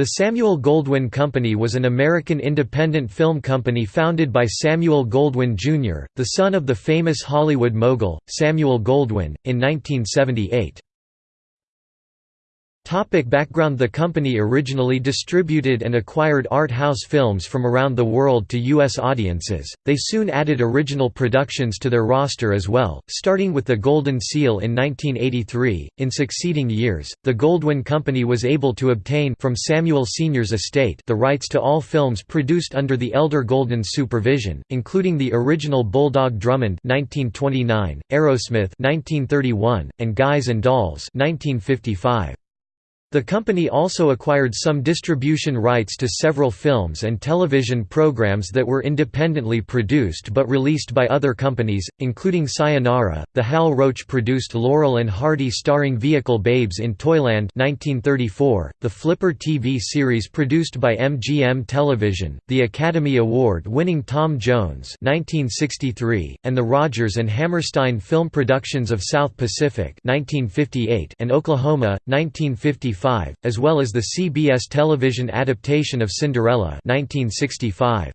The Samuel Goldwyn Company was an American independent film company founded by Samuel Goldwyn, Jr., the son of the famous Hollywood mogul, Samuel Goldwyn, in 1978. Topic background The company originally distributed and acquired art house films from around the world to U.S. audiences, they soon added original productions to their roster as well, starting with The Golden Seal in 1983. In succeeding years, the Goldwyn Company was able to obtain from Samuel Sr.'s estate the rights to all films produced under the elder Goldwyn's supervision, including the original Bulldog Drummond 1929, Arrowsmith 1931, and Guys and Dolls 1955. The company also acquired some distribution rights to several films and television programs that were independently produced but released by other companies, including Sayonara, the Hal Roach-produced Laurel and Hardy starring vehicle Babes in Toyland 1934, the Flipper TV series produced by MGM Television, the Academy Award-winning Tom Jones 1963, and the Rodgers and Hammerstein Film Productions of South Pacific 1958 and Oklahoma, 1955 as well as the CBS television adaptation of Cinderella 1965.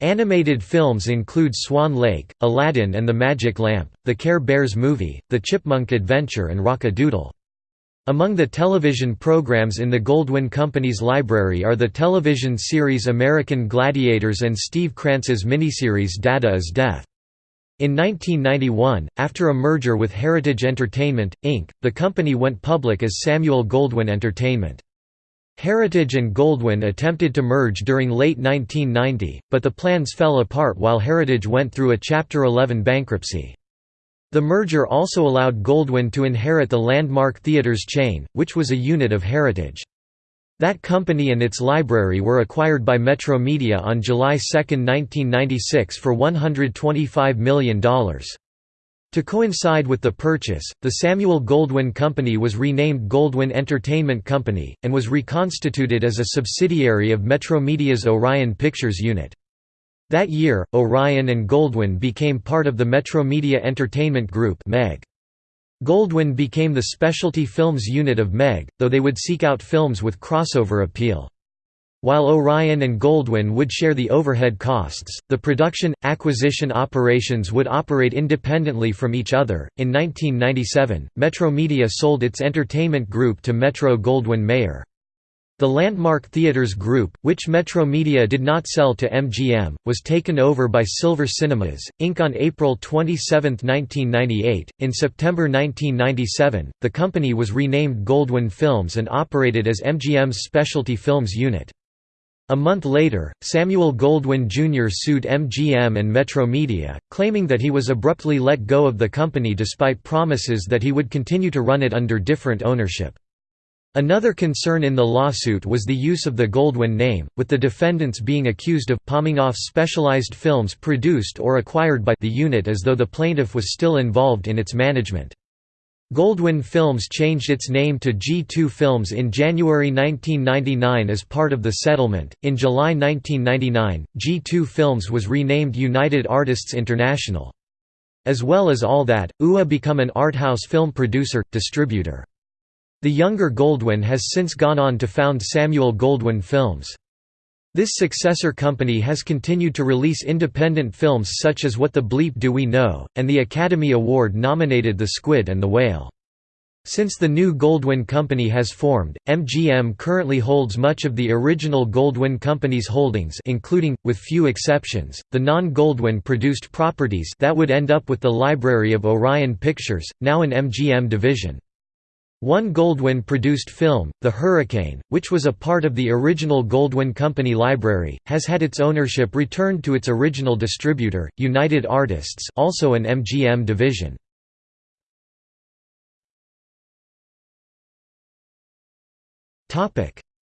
Animated films include Swan Lake, Aladdin and the Magic Lamp, The Care Bears Movie, The Chipmunk Adventure and Rock-a-Doodle. Among the television programs in the Goldwyn Company's library are the television series American Gladiators and Steve Krantz's miniseries Dadah is Death. In 1991, after a merger with Heritage Entertainment, Inc., the company went public as Samuel Goldwyn Entertainment. Heritage and Goldwyn attempted to merge during late 1990, but the plans fell apart while Heritage went through a Chapter 11 bankruptcy. The merger also allowed Goldwyn to inherit the Landmark Theatres chain, which was a unit of Heritage. That company and its library were acquired by Metromedia on July 2, 1996 for $125 million. To coincide with the purchase, the Samuel Goldwyn Company was renamed Goldwyn Entertainment Company, and was reconstituted as a subsidiary of Metromedia's Orion Pictures unit. That year, Orion and Goldwyn became part of the Metromedia Entertainment Group MEG. Goldwyn became the specialty films unit of MEG, though they would seek out films with crossover appeal. While Orion and Goldwyn would share the overhead costs, the production acquisition operations would operate independently from each other. In 1997, Metromedia sold its entertainment group to Metro Goldwyn Mayer. The Landmark Theatres Group, which Metromedia did not sell to MGM, was taken over by Silver Cinemas, Inc. on April 27, 1998. In September 1997, the company was renamed Goldwyn Films and operated as MGM's Specialty Films unit. A month later, Samuel Goldwyn Jr. sued MGM and Metromedia, claiming that he was abruptly let go of the company despite promises that he would continue to run it under different ownership. Another concern in the lawsuit was the use of the Goldwyn name, with the defendants being accused of palming off specialized films produced or acquired by the unit as though the plaintiff was still involved in its management. Goldwyn Films changed its name to G2 Films in January 1999 as part of the settlement. In July 1999, G2 Films was renamed United Artists International. As well as all that, UA become an arthouse film producer, distributor. The younger Goldwyn has since gone on to found Samuel Goldwyn Films. This successor company has continued to release independent films such as What the Bleep Do We Know, and the Academy Award-nominated The Squid and the Whale. Since the new Goldwyn Company has formed, MGM currently holds much of the original Goldwyn Company's holdings including, with few exceptions, the non-Goldwyn produced properties that would end up with the library of Orion Pictures, now an MGM division. One Goldwyn-produced film, The Hurricane, which was a part of the original Goldwyn Company library, has had its ownership returned to its original distributor, United Artists also an MGM division.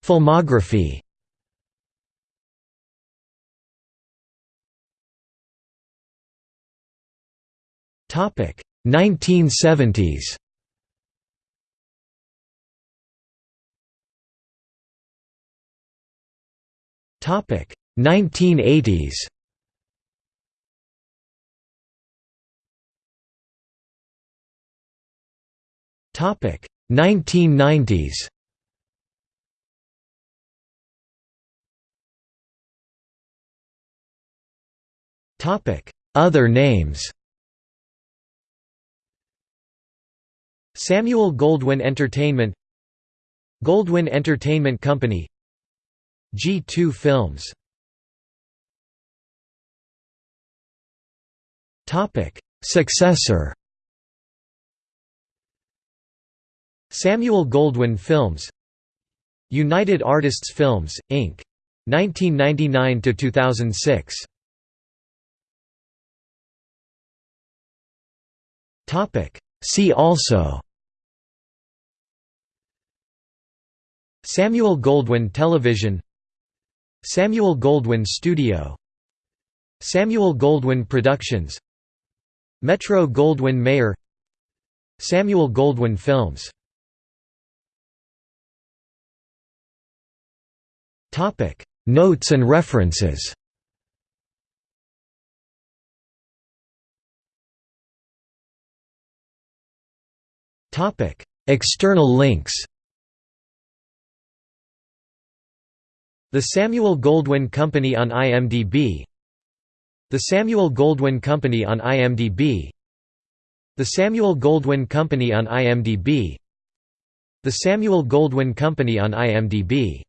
Filmography Topic 1970s Topic 1980s. Topic 1990s. Topic Other names. Samuel Goldwyn Entertainment Goldwyn Entertainment Company G2 Films. Successor. Samuel Goldwyn Films. United Artists Films, Inc. 1999–2006 See also. Samuel Goldwyn Television Samuel Goldwyn Studio. Samuel Goldwyn Productions. Metro Goldwyn Mayer. Samuel Goldwyn Films. Notes and references. External links The Samuel Goldwyn Company on IMDb The Samuel Goldwyn Company on IMDb The Samuel Goldwyn Company on IMDb The Samuel Goldwyn Company on IMDb